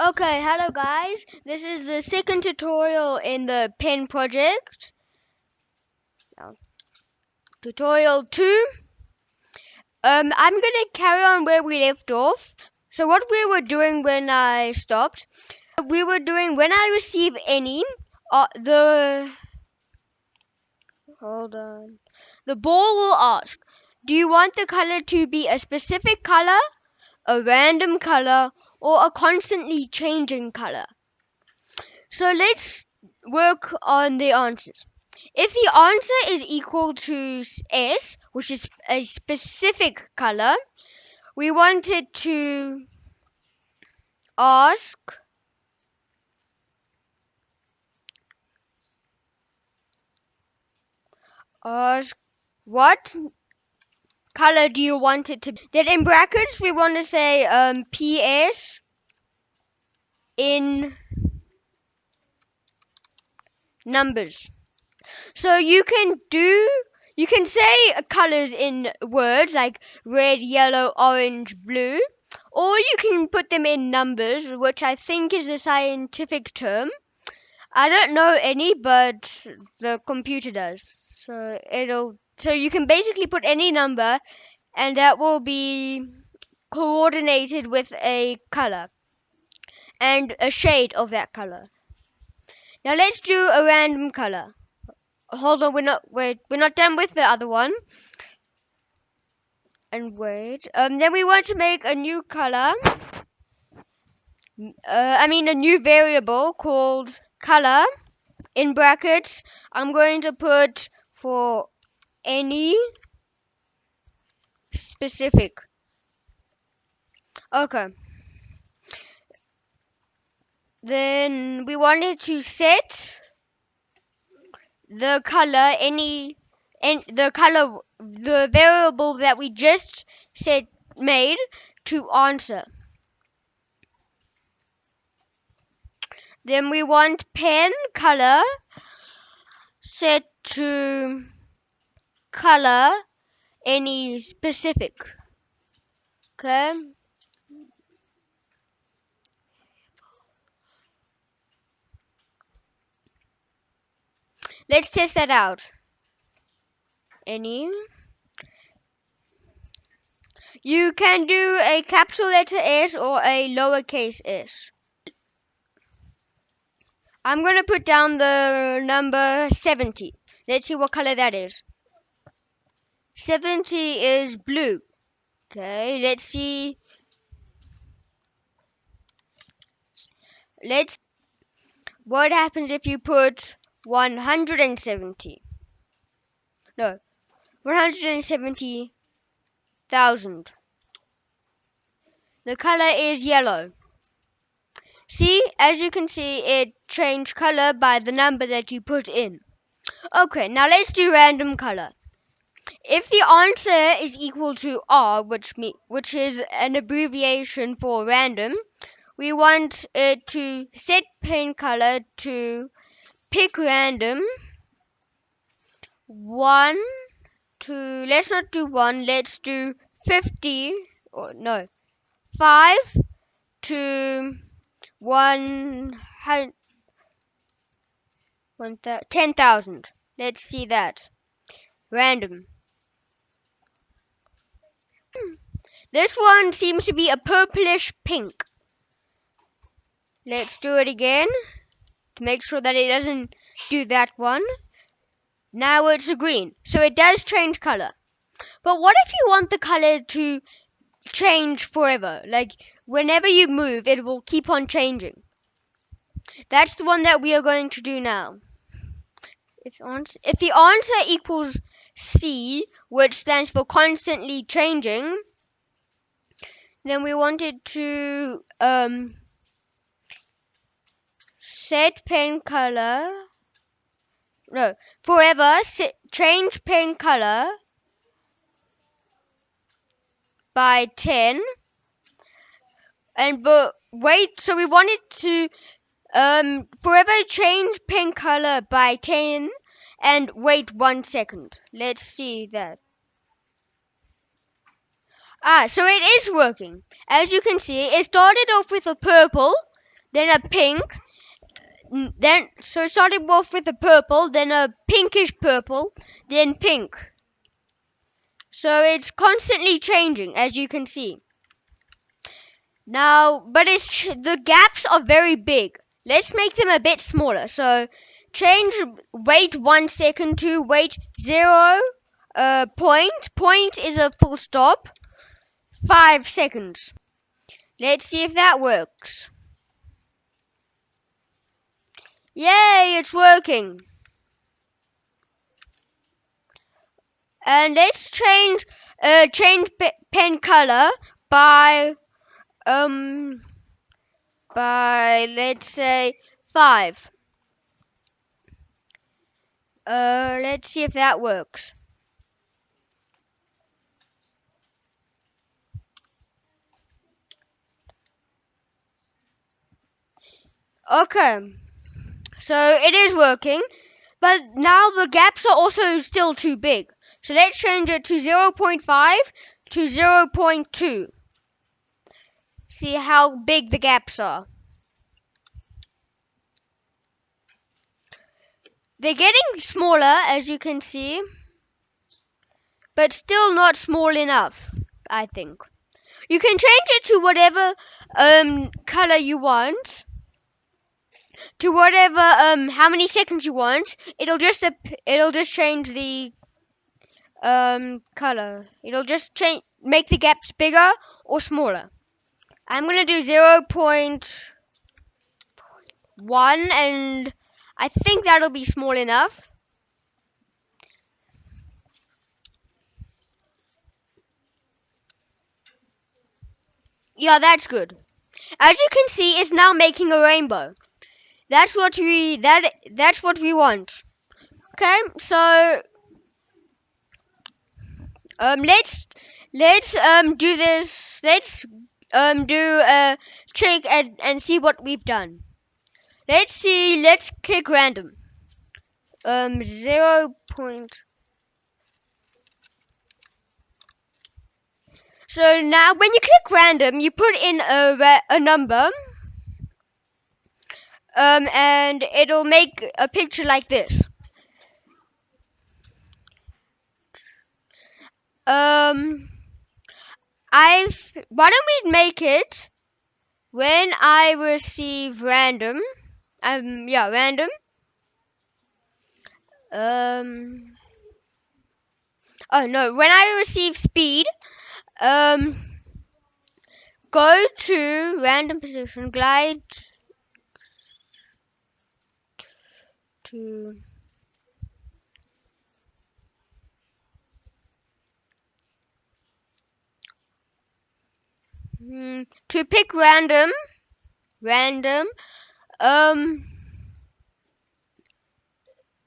Okay, hello guys. This is the second tutorial in the pen project. Now, tutorial 2. Um, I'm gonna carry on where we left off. So what we were doing when I stopped, we were doing when I receive any, uh, the, hold on, the ball will ask, do you want the color to be a specific color, a random color, or a constantly changing color? So let's work on the answers. If the answer is equal to S, which is a specific color, we wanted to ask ask what color do you want it to be? Then in brackets we want to say um, PS in numbers. So you can do you can say colors in words like red, yellow, orange, blue, or you can put them in numbers, which I think is the scientific term. I don't know any, but the computer does. So it'll so you can basically put any number and that will be coordinated with a color and a shade of that color. Now let's do a random color. Hold on, we're not wait, we're not done with the other one. And wait, um, then we want to make a new color. Uh, I mean a new variable called color. In brackets, I'm going to put for any specific. Okay. Then we wanted to set the color any and the color the variable that we just set made to answer. Then we want pen color set to color any specific. Okay. Let's test that out. Any. You can do a capital letter S or a lowercase s. I'm going to put down the number 70. Let's see what color that is. 70 is blue. Okay, let's see. Let's. What happens if you put 170? No, 170,000. The color is yellow. See, as you can see, it changed color by the number that you put in. Okay, now let's do random color. If the answer is equal to R, which me, which is an abbreviation for random, we want it to set pen color to pick random one to let's not do one, let's do fifty or no five to one hundred one ten thousand. Let's see that. Random. This one seems to be a purplish pink. Let's do it again to make sure that it doesn't do that one. Now it's a green, so it does change color. But what if you want the color to change forever? Like whenever you move, it will keep on changing. That's the one that we are going to do now. If, if the answer equals C, which stands for constantly changing, then we wanted to um, set pen color. No, forever set, change pen color by 10 and but wait so we wanted to um forever change pen color by 10 and wait one second. Let's see that ah so it is working as you can see it started off with a purple then a pink, then so starting off with a purple, then a pinkish purple, then pink. So it's constantly changing, as you can see. Now, but it's the gaps are very big. Let's make them a bit smaller. So change wait one second to wait zero uh, point. Point is a full stop. Five seconds. Let's see if that works. Yay, it's working. And let's change uh, change pen color by um by let's say five. Uh, let's see if that works. Okay, so it is working, but now the gaps are also still too big. So let's change it to 0.5 to 0.2. See how big the gaps are. They're getting smaller, as you can see, but still not small enough, I think. You can change it to whatever um, color you want, to whatever um, how many seconds you want. It'll just it'll just change the um, color. It'll just change make the gaps bigger or smaller. I'm gonna do 0.1 and I think that'll be small enough. Yeah, that's good. As you can see, it's now making a rainbow. That's what we that that's what we want. Okay, so um let's let's um do this. Let's um do a check and, and see what we've done. Let's see, let's click random. Um, zero point. So now when you click random, you put in a, a number. Um, and it'll make a picture like this. Um, I've, why don't we make it when I receive random um, yeah, random. Um, oh no, when I receive speed, um, go to random position, glide to hmm, to pick random, random, um.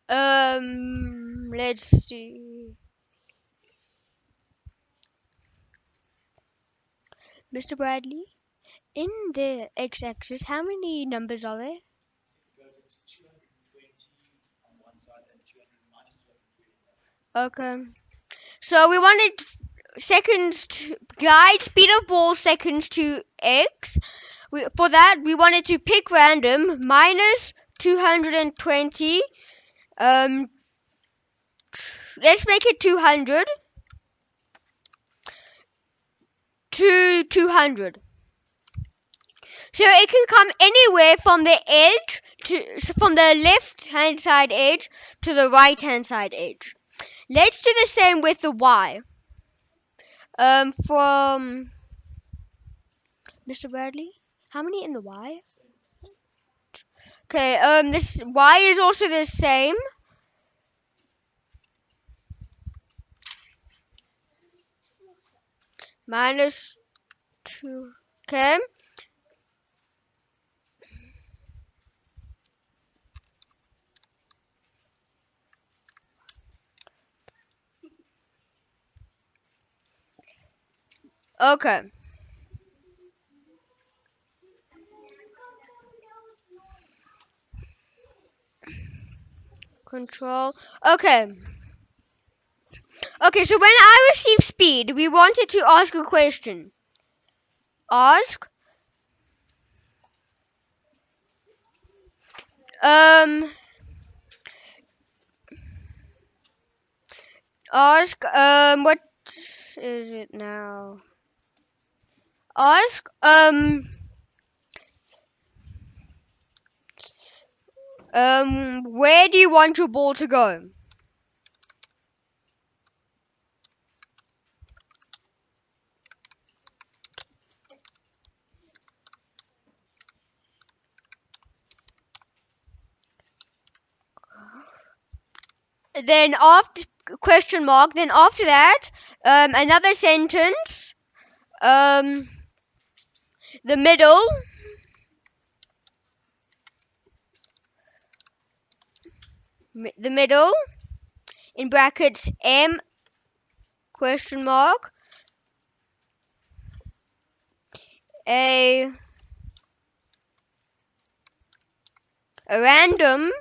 Um. Let's see. Mr. Bradley, in the x-axis, how many numbers are there? Okay. So we wanted seconds to glide speed of ball seconds to x we, for that, we wanted to pick random minus 220. Um, let's make it 200 to 200. So it can come anywhere from the edge to from the left hand side edge to the right hand side edge. Let's do the same with the Y. Um, from Mr. Bradley. How many in the Y? Okay, um, this Y is also the same. Minus two. Okay. Okay. control. Okay. Okay, so when I receive speed, we wanted to ask a question. Ask Um. Ask. Um. What is it now? Ask. Um. Um. Where do you want your ball to go? then after question mark then after that um, another sentence um, the middle. The middle. In brackets m question mark. A a random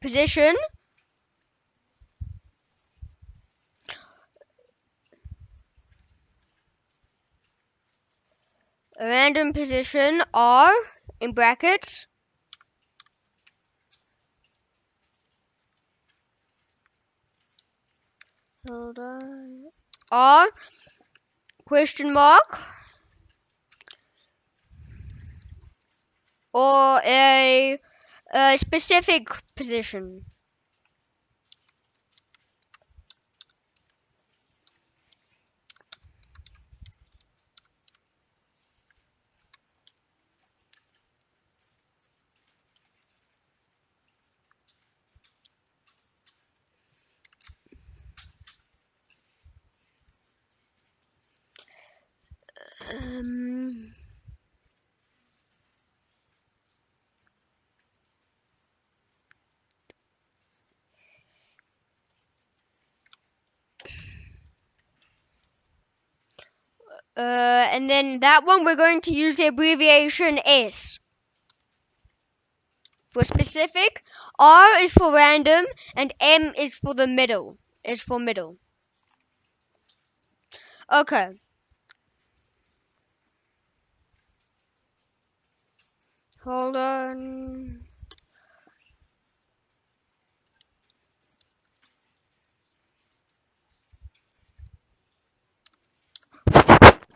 position random position r in brackets hold on. r question mark or a, a specific position um, Uh, and then that one we're going to use the abbreviation S. For specific, R is for random, and M is for the middle. Is for middle. Okay. Hold on.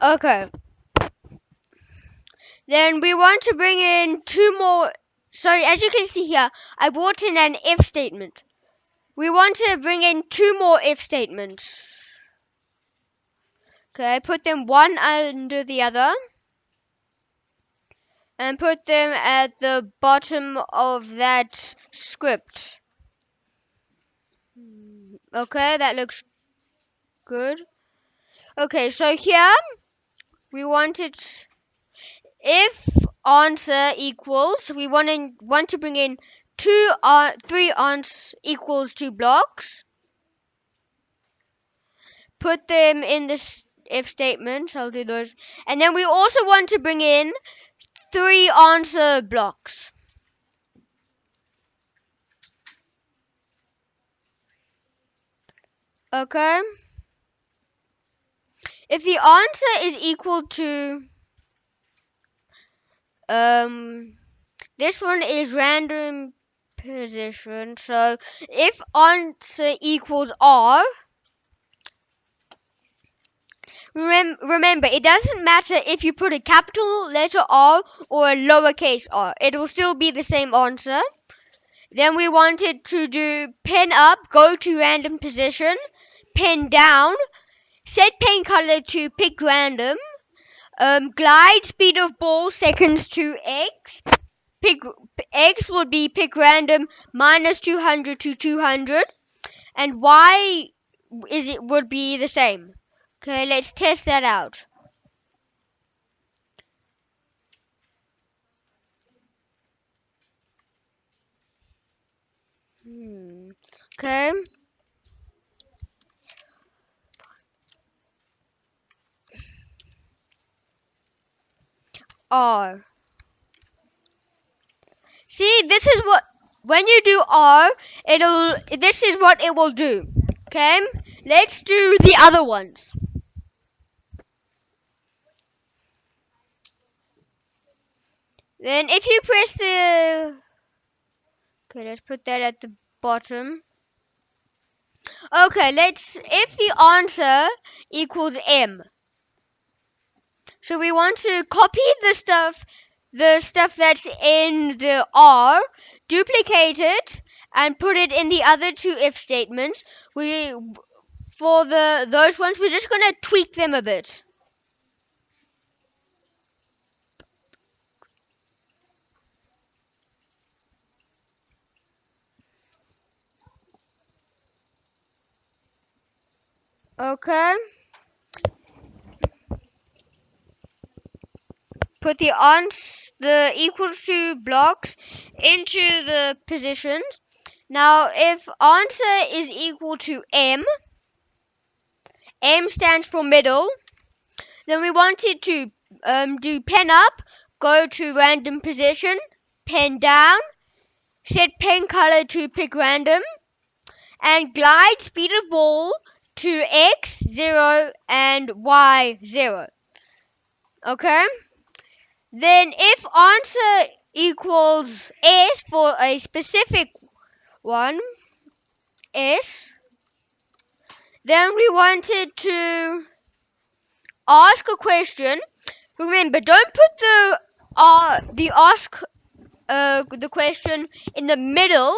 Okay. Then we want to bring in two more. So as you can see here, I brought in an if statement. We want to bring in two more if statements. Okay, put them one under the other. And put them at the bottom of that script. Okay, that looks good. Okay, so here we wanted if answer equals we want to want to bring in two uh, three answers equals two blocks. Put them in this if statement. I'll do those, and then we also want to bring in three answer blocks. Okay. If the answer is equal to um this one is random position. So if answer equals R Remem- remember, it doesn't matter if you put a capital letter R or a lowercase r. It will still be the same answer. Then we wanted to do pen up, go to random position, pen down, set paint color to pick random, um, glide speed of ball seconds to x. Pick x would be pick random minus 200 to 200, and y is it would be the same. Okay, let's test that out. Hmm. Okay. R. See, this is what when you do R, it'll this is what it will do. Okay? Let's do the other ones. Then if you press the Okay, let's put that at the bottom. Okay, let's if the answer equals M. So we want to copy the stuff the stuff that's in the R, duplicate it and put it in the other two if statements. We for the those ones we're just going to tweak them a bit. Okay. Put the ons the equals to blocks into the positions. Now if answer is equal to M, M stands for middle, then we wanted to um, do pen up, go to random position, pen down, set pen color to pick random, and glide speed of ball to x 0 and y 0. Okay? Then if answer equals s for a specific one, s, then we wanted to ask a question. Remember, don't put the uh, the ask uh, the question in the middle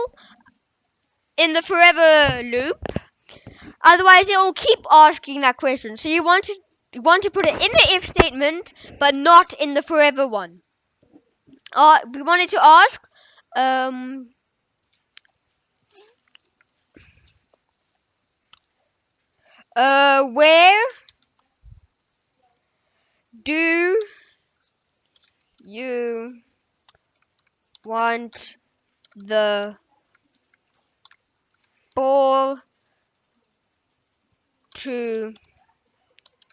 in the forever loop Otherwise, it will keep asking that question. So you want to you want to put it in the if statement, but not in the forever one. Uh, we wanted to ask, um, uh, where do you want the ball to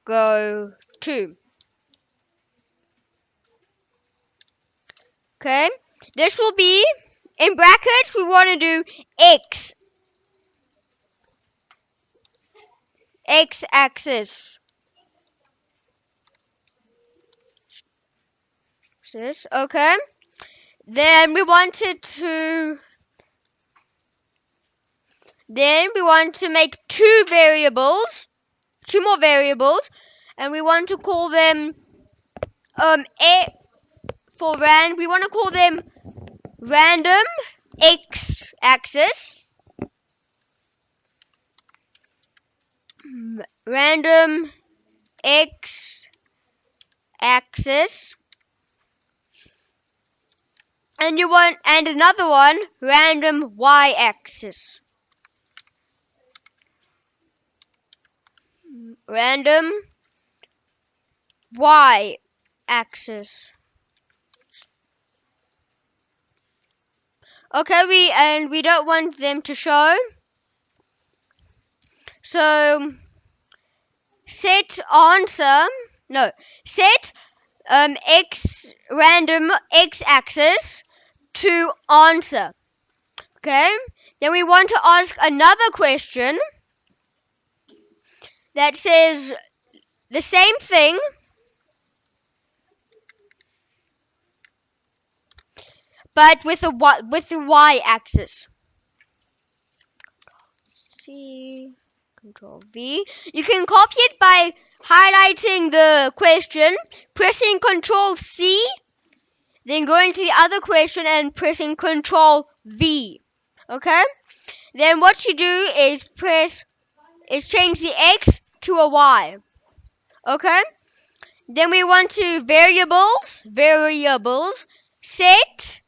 go to. Okay, this will be in brackets. We want to do x x axis. Okay. Then we wanted to then we want to make two variables, two more variables, and we want to call them um a for ran. We want to call them random x axis, random x axis and you want and another one random y axis random y axis. Okay, we and we don't want them to show. So set answer no set um x random x axis to answer. Okay, then we want to ask another question that says the same thing but with a y, with the y axis. C control V. You can copy it by highlighting the question, pressing control C, then going to the other question and pressing control V. Okay? Then what you do is press is change the X to a Y. Okay? Then we want to variables, variables, set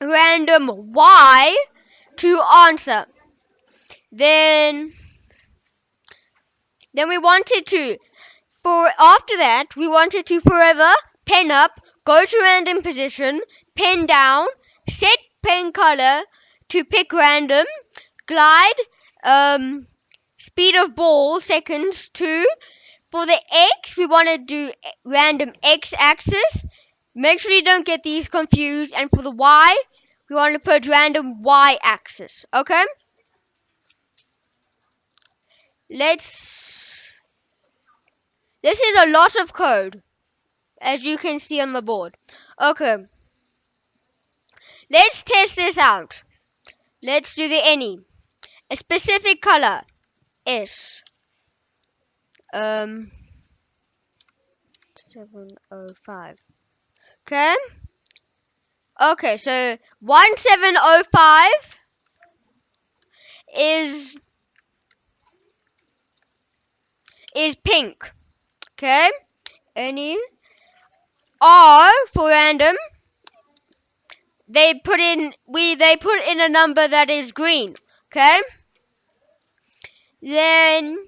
random Y to answer. Then, then we wanted to, for after that, we wanted to forever pen up, go to random position, pen down, set pen color to pick random, glide, um, speed of ball seconds two. For the x, we want to do random x axis. Make sure you don't get these confused. And for the y, we want to put random y axis. Okay? Let's. This is a lot of code, as you can see on the board. Okay. Let's test this out. Let's do the any. A specific color is um 705. Okay. Okay, so 1705 is is pink. Okay? Any R for random. They put in we they put in a number that is green. Okay? Then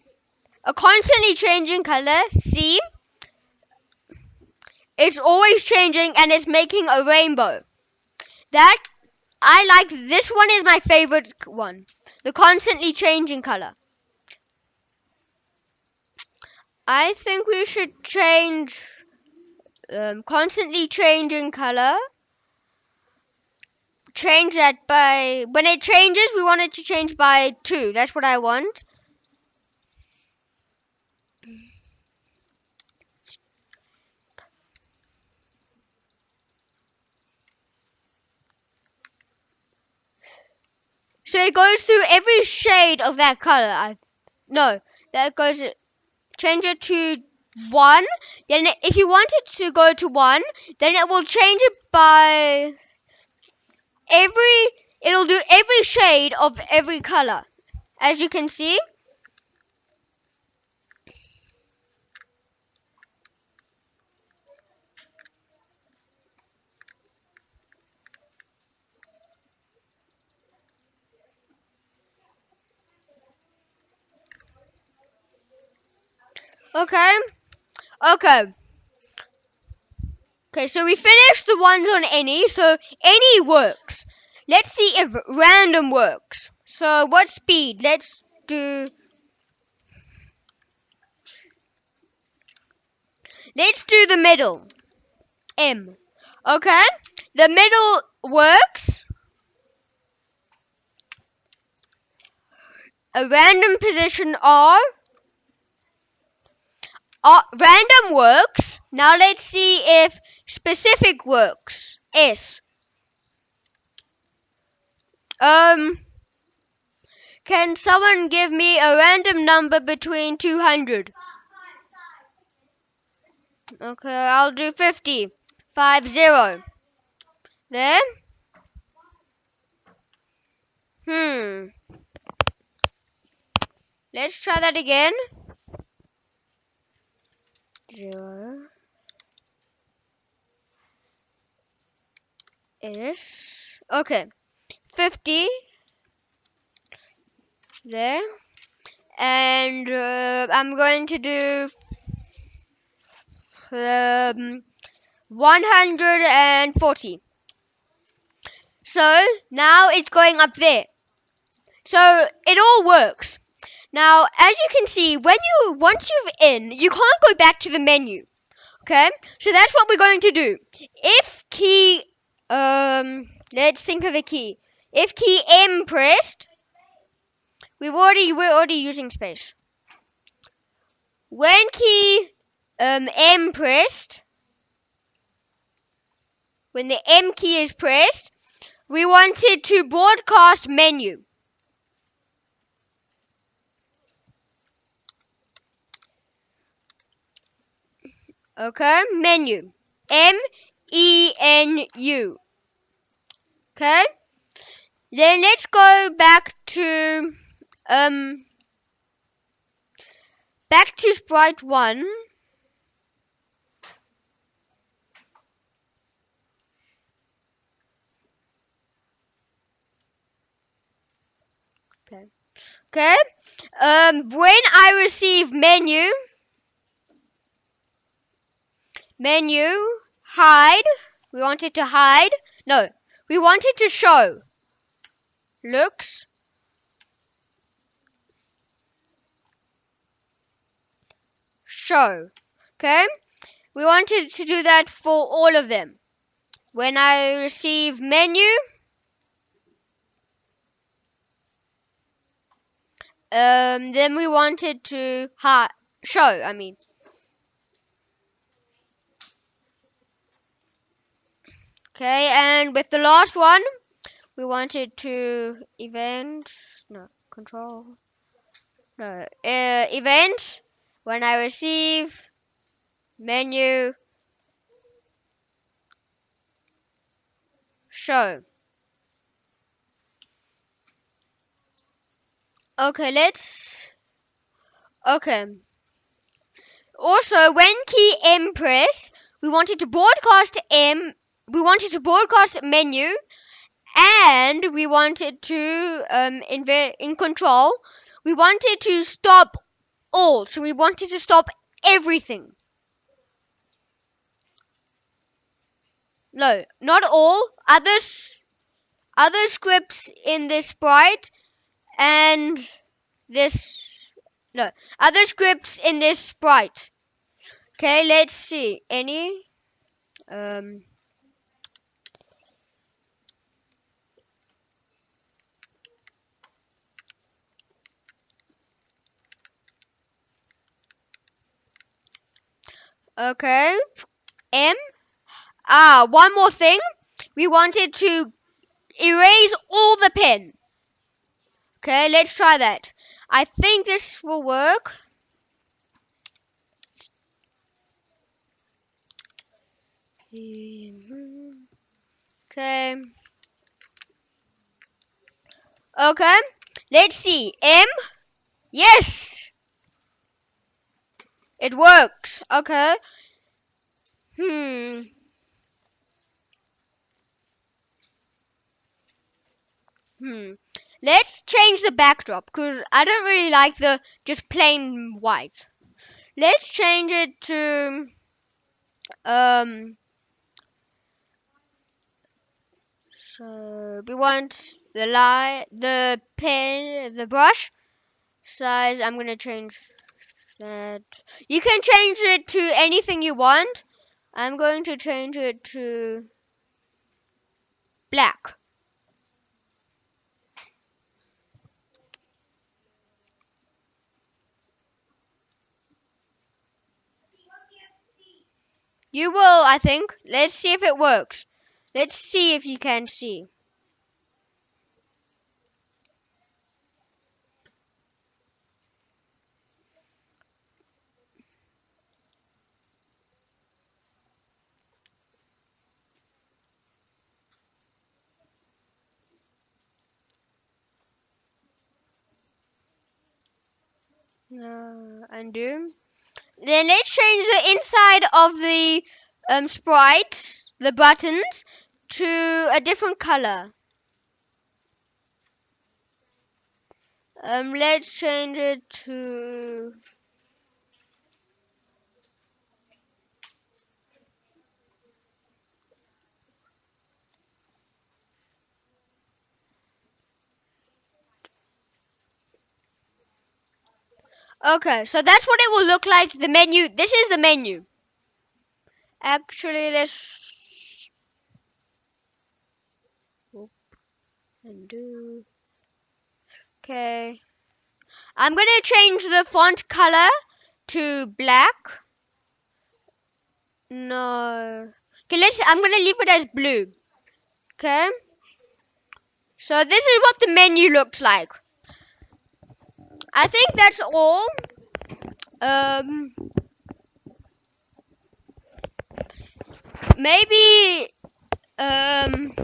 a constantly changing color, C. It's always changing and it's making a rainbow. That I like this one is my favorite one. The constantly changing color. I think we should change um, constantly changing color. Change that by when it changes, we want it to change by two. That's what I want. So it goes through every shade of that color. I no, that goes change it to one. Then if you want it to go to one, then it will change it by every. It'll do every shade of every color, as you can see. Okay. Okay. Okay, so we finished the ones on any, so any works. Let's see if random works. So what speed? Let's do Let's do the middle. M. Okay? The middle works. A random position R uh, random works. Now let's see if specific works. S. Um, can someone give me a random number between 200? Okay, I'll do 50. 5, 0. There. Hmm. Let's try that again zero is okay. 50 there. And uh, I'm going to do um, 140 so now it's going up there. So it all works now, as you can see, when you once you've in, you can't go back to the menu. Okay? So that's what we're going to do. If key um let's think of a key. If key M pressed, we've already we're already using space. When key um M pressed, when the M key is pressed, we wanted to broadcast menu. Okay, menu. M E N U. Okay. Then let's go back to um back to sprite 1. Okay. Okay. Um when I receive menu Menu, hide. We want it to hide. No, we want it to show. Looks. Show. Okay? We wanted to do that for all of them. When I receive menu, um, then we wanted to show, I mean. Okay, and with the last one, we wanted to event, no, control, no, uh, event, when I receive, menu, show. Okay, let's, okay. Also, when key M press, we wanted to broadcast M, we wanted to broadcast menu, and we wanted to, um, in, in control, we wanted to stop all. So we wanted to stop everything. No, not all. Others, other scripts in this sprite and this no other scripts in this sprite okay let's see any um okay m ah one more thing we wanted to erase all the pen okay let's try that i think this will work Okay. Okay. Let's see. M. Yes. It works. Okay. Hmm. Hmm. Let's change the backdrop because I don't really like the just plain white. Let's change it to um So we want the light, the pen, the brush size. I'm gonna change that. You can change it to anything you want. I'm going to change it to black. You will, I think. Let's see if it works. Let's see if you can see. No, undo. Then let's change the inside of the um, sprite, the buttons, to a different color. Um, let's change it to Okay, so that's what it will look like. The menu. This is the menu. Actually, let's undo. Okay. I'm gonna change the font color to black. No. Okay, let's. I'm gonna leave it as blue. Okay. So this is what the menu looks like. I think that's all. Um, maybe um,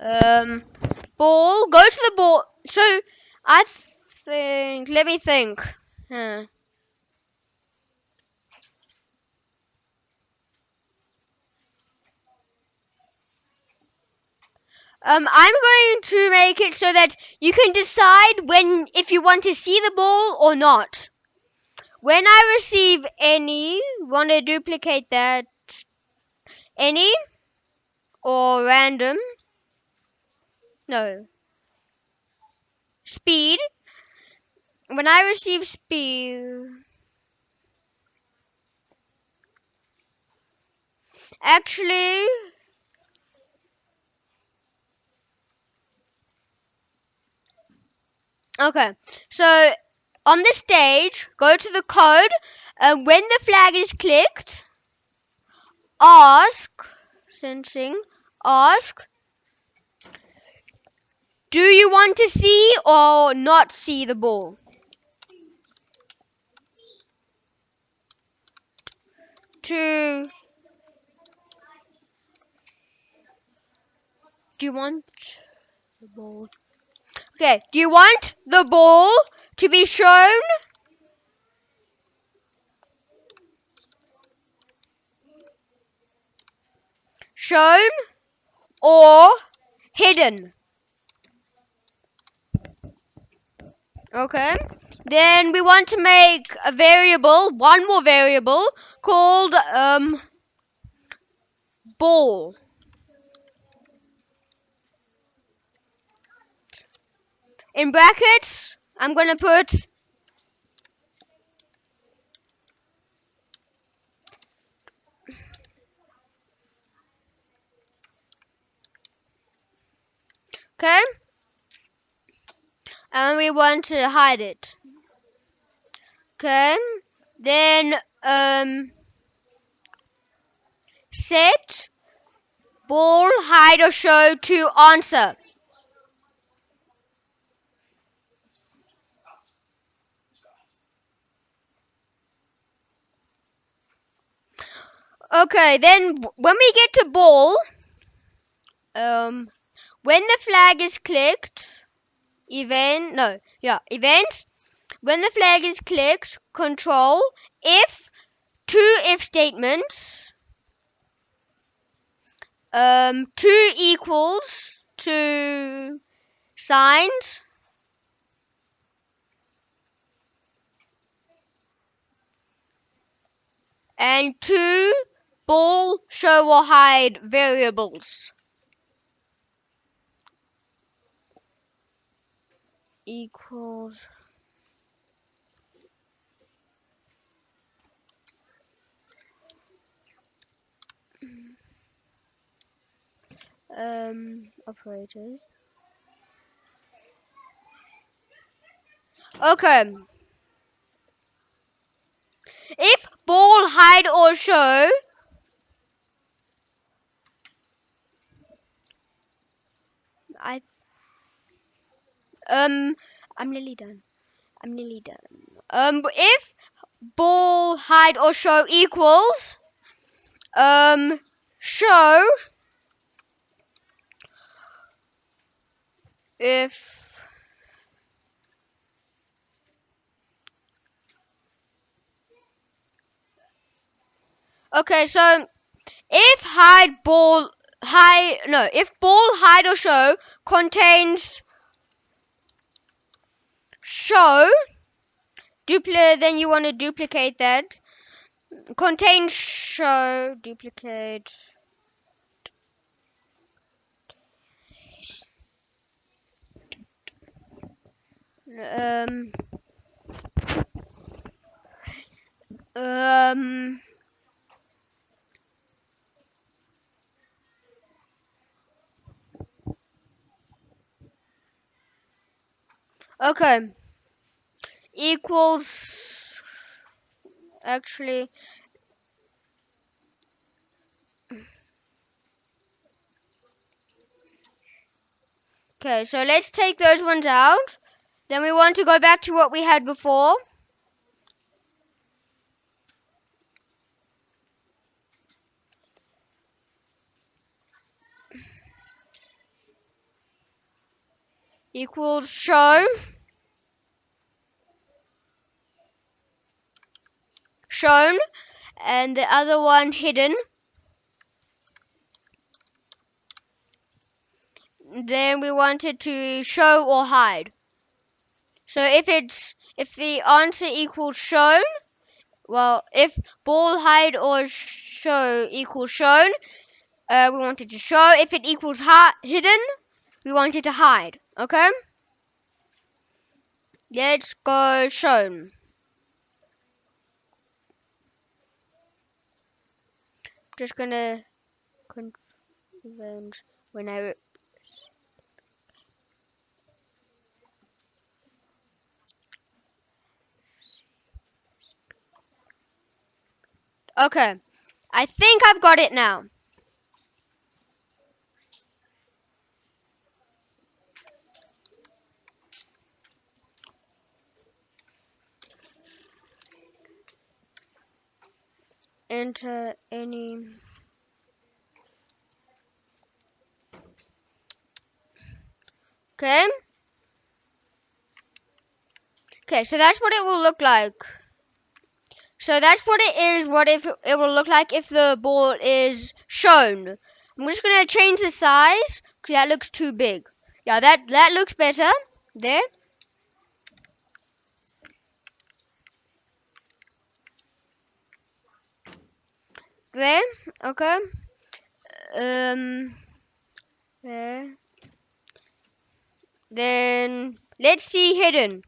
um, ball. Go to the ball. So I think. Let me think. Huh. Um, I'm going to make it so that you can decide when if you want to see the ball or not. When I receive any, want to duplicate that any or random. No. Speed. When I receive speed. Actually, Okay, so on the stage, go to the code. Uh, when the flag is clicked, ask sensing ask do you want to see or not see the ball to do you want the ball okay do you want the ball to be shown shown or hidden. Okay. Then we want to make a variable, one more variable called um, ball. In brackets, I'm going to put Okay? And we want to hide it. Okay? Then um set ball hide or show to answer. Okay, then when we get to ball, um, when the flag is clicked, event, no, yeah, events, when the flag is clicked, control, if, two if statements, um, two equals to signs, and two ball show or hide variables. equals. Um operators. Okay. If ball hide or show I um I'm nearly done I'm nearly done um if ball hide or show equals um show if okay so if hide ball hide no if ball hide or show contains show duplicate then you want to duplicate that. Contains show duplicate. Um um okay. Equals actually okay so let's take those ones out. Then we want to go back to what we had before equals show. Shown. And the other one hidden. Then we wanted to show or hide. So if it's if the answer equals shown well if ball hide or show equals shown uh, we wanted to show. If it equals hi- hidden we wanted to hide okay let's go shown just gonna convent when I okay I think I've got it now. Enter any Okay. Okay, so that's what it will look like. So that's what it is, what if it will look like if the ball is shown. I'm just to change the size because that looks too big. Yeah, that, that looks better. There. There. Okay. Um. Then let's see hidden.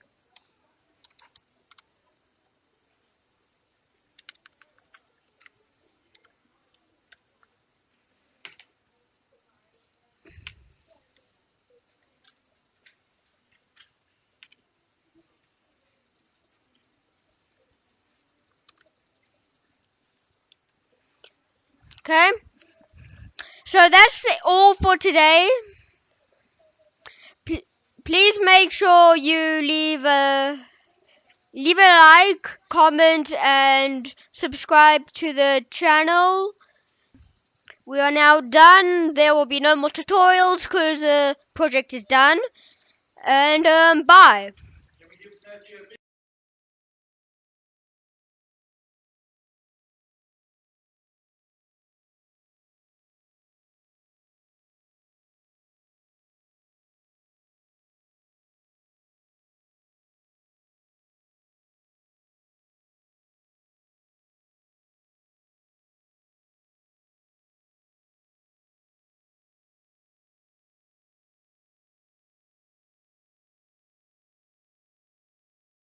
Okay. So that's all for today. P please make sure you leave a leave a like, comment, and subscribe to the channel. We are now done. There will be no more tutorials because the project is done. And um, bye.